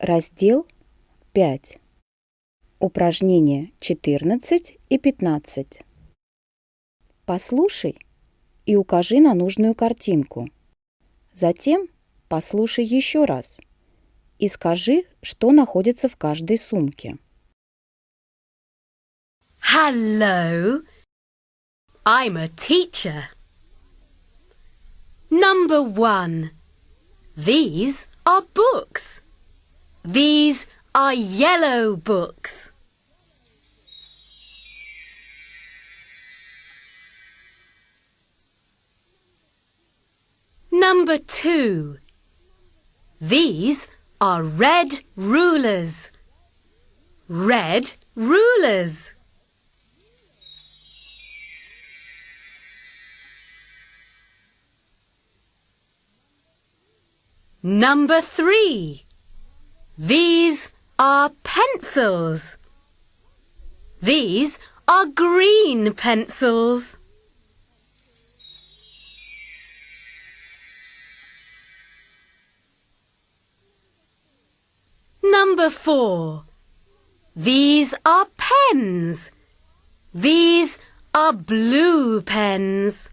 Раздел 5. Упражнения 14 и 15. Послушай и укажи на нужную картинку. Затем послушай еще раз и скажи, что находится в каждой сумке. Hello. I'm a teacher. Number one. These are books. These are yellow books. Number two. These are red rulers. Red rulers. Number three. These are pencils. These are green pencils. Number four. These are pens. These are blue pens.